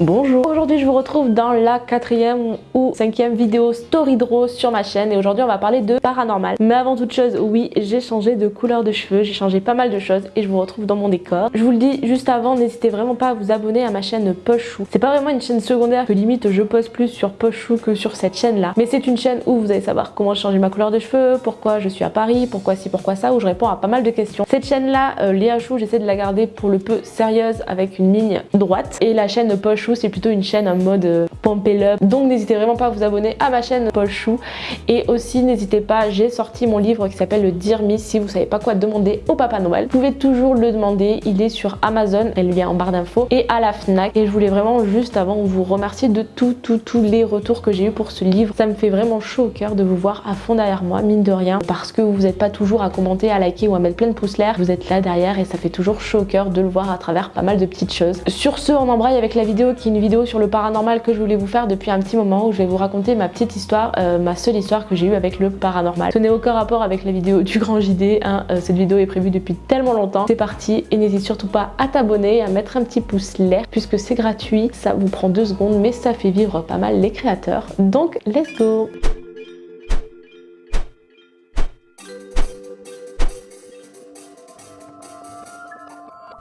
Bonjour, aujourd'hui je vous retrouve dans la quatrième ou cinquième vidéo Story Draw sur ma chaîne et aujourd'hui on va parler de paranormal. Mais avant toute chose, oui, j'ai changé de couleur de cheveux, j'ai changé pas mal de choses et je vous retrouve dans mon décor. Je vous le dis juste avant, n'hésitez vraiment pas à vous abonner à ma chaîne Pochou. C'est pas vraiment une chaîne secondaire que limite je poste plus sur Pochou que sur cette chaîne là, mais c'est une chaîne où vous allez savoir comment changer ma couleur de cheveux, pourquoi je suis à Paris, pourquoi ci, pourquoi ça, où je réponds à pas mal de questions. Cette chaîne là, euh, Léa Chou, j'essaie de la garder pour le peu sérieuse avec une ligne droite et la chaîne Pochou c'est plutôt une chaîne en mode euh, up. Donc n'hésitez vraiment pas à vous abonner à ma chaîne Paul Chou. Et aussi n'hésitez pas, j'ai sorti mon livre qui s'appelle le Dear Me si vous savez pas quoi demander au Papa Noël. Vous pouvez toujours le demander, il est sur Amazon, elle vient en barre d'infos, et à la FNAC. Et je voulais vraiment juste avant vous remercier de tout, tout, tous les retours que j'ai eu pour ce livre. Ça me fait vraiment chaud au cœur de vous voir à fond derrière moi, mine de rien, parce que vous n'êtes pas toujours à commenter, à liker ou à mettre plein de pouces l'air. Vous êtes là derrière et ça fait toujours chaud au cœur de le voir à travers pas mal de petites choses. Sur ce, on embraye avec la vidéo qui est une vidéo sur le paranormal que je voulais vous faire depuis un petit moment où je vais vous raconter ma petite histoire, euh, ma seule histoire que j'ai eue avec le paranormal. Ce n'est aucun rapport avec la vidéo du grand JD, hein. Euh, cette vidéo est prévue depuis tellement longtemps. C'est parti et n'hésite surtout pas à t'abonner, à mettre un petit pouce l'air puisque c'est gratuit, ça vous prend deux secondes mais ça fait vivre pas mal les créateurs. Donc let's go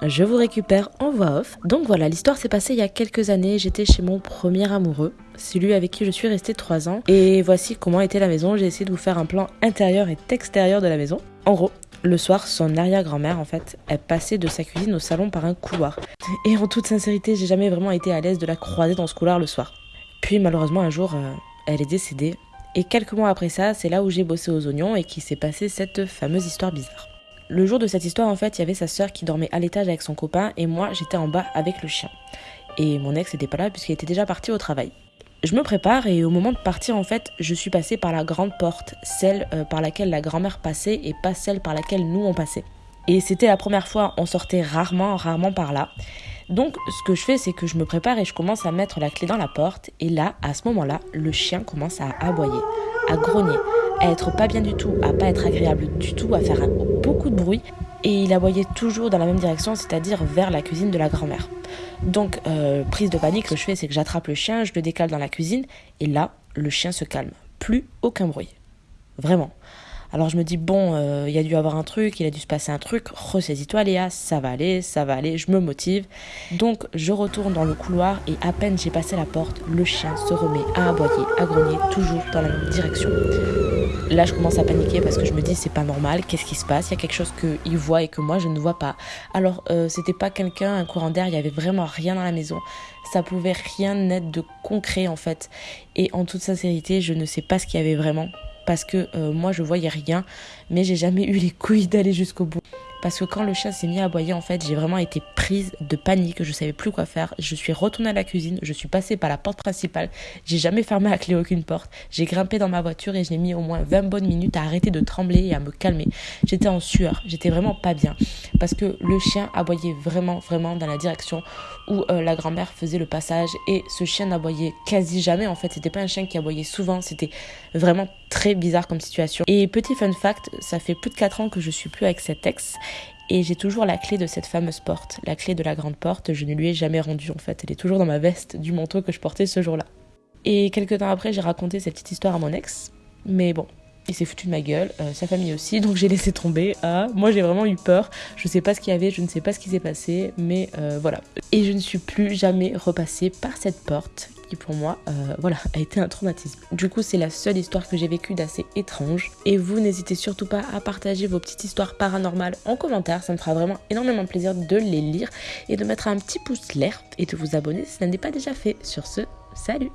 je vous récupère en voix off. Donc voilà, l'histoire s'est passée il y a quelques années. J'étais chez mon premier amoureux, celui avec qui je suis restée 3 ans. Et voici comment était la maison. J'ai essayé de vous faire un plan intérieur et extérieur de la maison. En gros, le soir, son arrière-grand-mère, en fait, elle passait de sa cuisine au salon par un couloir. Et en toute sincérité, j'ai jamais vraiment été à l'aise de la croiser dans ce couloir le soir. Puis malheureusement, un jour, euh, elle est décédée. Et quelques mois après ça, c'est là où j'ai bossé aux oignons et qui s'est passé cette fameuse histoire bizarre. Le jour de cette histoire, en fait, il y avait sa sœur qui dormait à l'étage avec son copain et moi, j'étais en bas avec le chien. Et mon ex n'était pas là puisqu'il était déjà parti au travail. Je me prépare et au moment de partir, en fait, je suis passée par la grande porte, celle euh, par laquelle la grand-mère passait et pas celle par laquelle nous on passait. Et c'était la première fois, on sortait rarement, rarement par là. Donc, ce que je fais, c'est que je me prépare et je commence à mettre la clé dans la porte. Et là, à ce moment-là, le chien commence à aboyer, à grogner à être pas bien du tout, à pas être agréable du tout, à faire beaucoup de bruit. Et il aboyait toujours dans la même direction, c'est-à-dire vers la cuisine de la grand-mère. Donc, euh, prise de panique, ce que je fais, c'est que j'attrape le chien, je le décale dans la cuisine, et là, le chien se calme. Plus aucun bruit. Vraiment. Alors je me dis, bon, euh, il y a dû avoir un truc, il a dû se passer un truc, ressaisis-toi Léa, ça va aller, ça va aller, je me motive. Donc je retourne dans le couloir et à peine j'ai passé la porte, le chien se remet à aboyer, à grogner, toujours dans la même direction. Là je commence à paniquer parce que je me dis, c'est pas normal, qu'est-ce qui se passe? Il y a quelque chose qu'il voit et que moi je ne vois pas. Alors euh, c'était pas quelqu'un, un courant d'air, il y avait vraiment rien dans la maison. Ça pouvait rien être de concret en fait. Et en toute sincérité, je ne sais pas ce qu'il y avait vraiment parce que euh, moi je voyais rien, mais j'ai jamais eu les couilles d'aller jusqu'au bout. Parce que quand le chat s'est mis à aboyer, en fait, j'ai vraiment été prise de panique, je savais plus quoi faire. Je suis retournée à la cuisine, je suis passée par la porte principale, j'ai jamais fermé à clé aucune porte. J'ai grimpé dans ma voiture et j'ai mis au moins 20 bonnes minutes à arrêter de trembler et à me calmer. J'étais en sueur, j'étais vraiment pas bien. Parce que le chien aboyait vraiment, vraiment dans la direction où euh, la grand-mère faisait le passage et ce chien n'aboyait quasi jamais. En fait, c'était pas un chien qui aboyait souvent, c'était vraiment très bizarre comme situation. Et petit fun fact, ça fait plus de 4 ans que je suis plus avec cet ex et j'ai toujours la clé de cette fameuse porte, la clé de la grande porte, je ne lui ai jamais rendue en fait, elle est toujours dans ma veste du manteau que je portais ce jour-là. Et quelques temps après, j'ai raconté cette petite histoire à mon ex, mais bon, il s'est foutu de ma gueule, euh, sa famille aussi, donc j'ai laissé tomber. Ah, moi j'ai vraiment eu peur, je sais pas ce qu'il y avait, je ne sais pas ce qui s'est passé, mais euh, voilà. Et je ne suis plus jamais repassée par cette porte qui pour moi, euh, voilà, a été un traumatisme. Du coup, c'est la seule histoire que j'ai vécue d'assez étrange. Et vous, n'hésitez surtout pas à partager vos petites histoires paranormales en commentaire, ça me fera vraiment énormément plaisir de les lire et de mettre un petit pouce l'air et de vous abonner si ça n'est pas déjà fait. Sur ce, salut